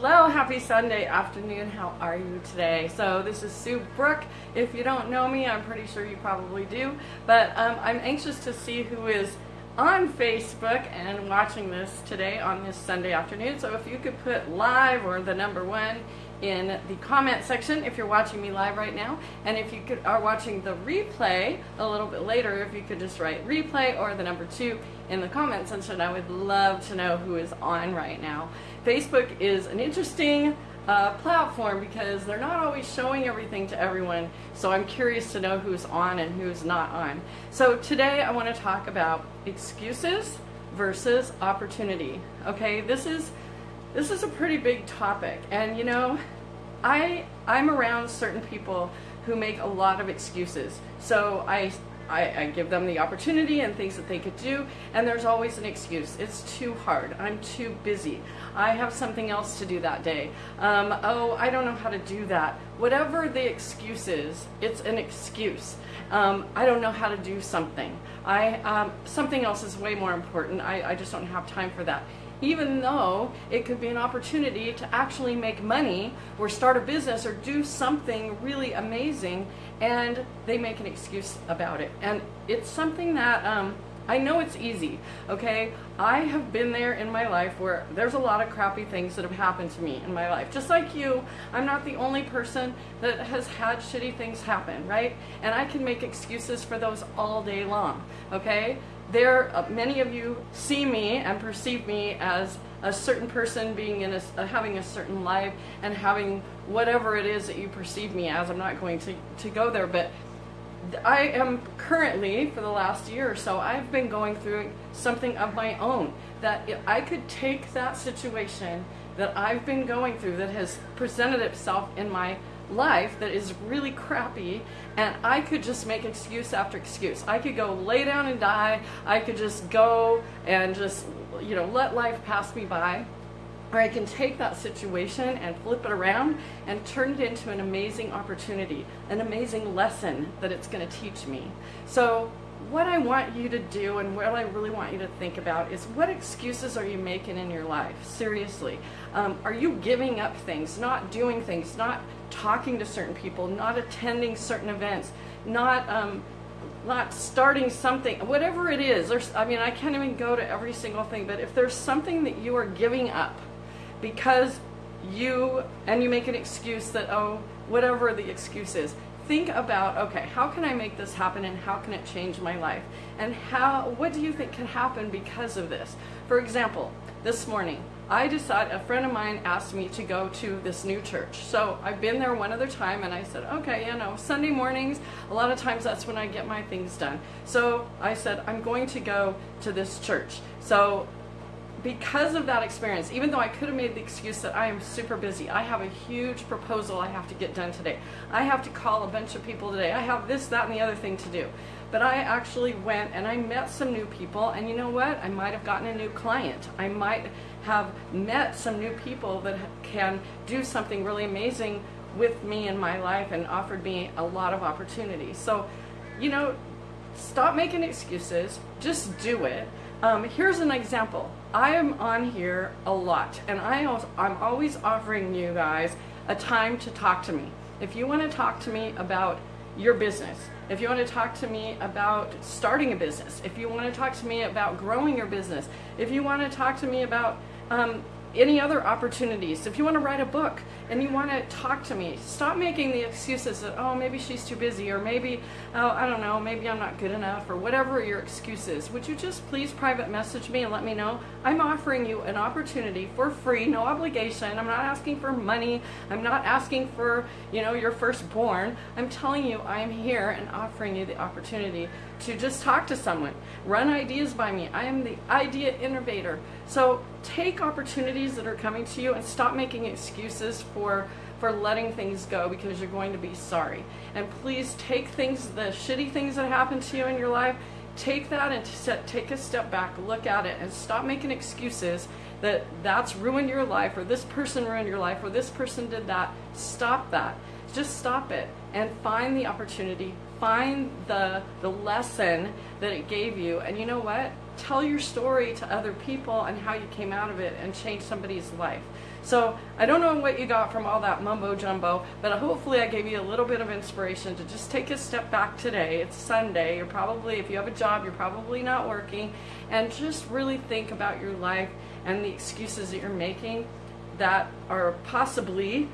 Hello, happy Sunday afternoon. How are you today? So this is Sue Brook. If you don't know me, I'm pretty sure you probably do. But um, I'm anxious to see who is on Facebook and watching this today on this Sunday afternoon. So if you could put live or the number one in the comment section if you're watching me live right now. And if you could, are watching the replay a little bit later, if you could just write replay or the number two in the comment section, I would love to know who is on right now. Facebook is an interesting uh, platform because they're not always showing everything to everyone. So I'm curious to know who's on and who's not on. So today I want to talk about excuses versus opportunity. Okay, this is this is a pretty big topic and you know I I'm around certain people who make a lot of excuses so I I, I, give them the opportunity and things that they could do, and there's always an excuse. It's too hard. I'm too busy. I have something else to do that day. Um, oh, I don't know how to do that. Whatever the excuse is, it's an excuse. Um, I don't know how to do something. I um, something else is way more important. I, I just don't have time for that even though it could be an opportunity to actually make money or start a business or do something really amazing and they make an excuse about it. And it's something that um, I know it's easy, okay? I have been there in my life where there's a lot of crappy things that have happened to me in my life. Just like you, I'm not the only person that has had shitty things happen, right? And I can make excuses for those all day long, okay? there, uh, many of you see me and perceive me as a certain person being in a, uh, having a certain life and having whatever it is that you perceive me as. I'm not going to, to go there, but I am currently, for the last year or so, I've been going through something of my own. That I could take that situation that I've been going through that has presented itself in my life that is really crappy and I could just make excuse after excuse. I could go lay down and die. I could just go and just, you know, let life pass me by. Or I can take that situation and flip it around and turn it into an amazing opportunity, an amazing lesson that it's going to teach me. So what I want you to do and what I really want you to think about is what excuses are you making in your life? Seriously. Um, are you giving up things, not doing things, not talking to certain people, not attending certain events, not um, not starting something, whatever it is. There's, I mean, I can't even go to every single thing, but if there's something that you are giving up because you, and you make an excuse that, oh, whatever the excuse is, think about, okay, how can I make this happen and how can it change my life? And how, what do you think can happen because of this? For example, this morning, I decided, a friend of mine asked me to go to this new church. So I've been there one other time and I said, okay, you know, Sunday mornings, a lot of times that's when I get my things done. So I said, I'm going to go to this church. So because of that experience, even though I could have made the excuse that I am super busy, I have a huge proposal I have to get done today. I have to call a bunch of people today. I have this, that, and the other thing to do. But I actually went and I met some new people, and you know what? I might have gotten a new client. I might have met some new people that can do something really amazing with me in my life and offered me a lot of opportunities. So, you know, stop making excuses, just do it. Um, here's an example. I am on here a lot, and I I'm always offering you guys a time to talk to me. If you want to talk to me about your business, if you want to talk to me about starting a business, if you want to talk to me about growing your business, if you want to talk to me about um, any other opportunities. If you want to write a book and you want to talk to me, stop making the excuses that, oh, maybe she's too busy, or maybe, oh, I don't know, maybe I'm not good enough, or whatever your excuse is. Would you just please private message me and let me know? I'm offering you an opportunity for free, no obligation. I'm not asking for money. I'm not asking for, you know, your firstborn. I'm telling you I am here and offering you the opportunity to just talk to someone. Run ideas by me. I am the idea innovator. So take opportunities that are coming to you and stop making excuses for for letting things go because you're going to be sorry. And please take things, the shitty things that happen to you in your life, take that and set, take a step back, look at it, and stop making excuses that that's ruined your life, or this person ruined your life, or this person did that. Stop that. Just stop it and find the opportunity, find the, the lesson that it gave you. And you know what? Tell your story to other people and how you came out of it and change somebody's life. So I don't know what you got from all that mumbo jumbo, but hopefully I gave you a little bit of inspiration to just take a step back today. It's Sunday. You're probably, if you have a job, you're probably not working, and just really think about your life and the excuses that you're making that are possibly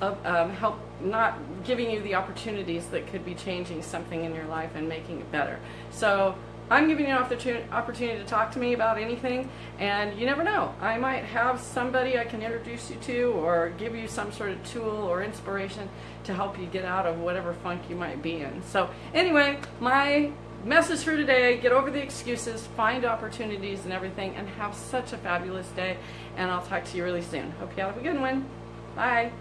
of, um, help not giving you the opportunities that could be changing something in your life and making it better. So I'm giving you an opportunity to talk to me about anything, and you never know. I might have somebody I can introduce you to or give you some sort of tool or inspiration to help you get out of whatever funk you might be in. So anyway, my message for today, get over the excuses, find opportunities and everything, and have such a fabulous day. And I'll talk to you really soon. Hope you have a good one. Bye.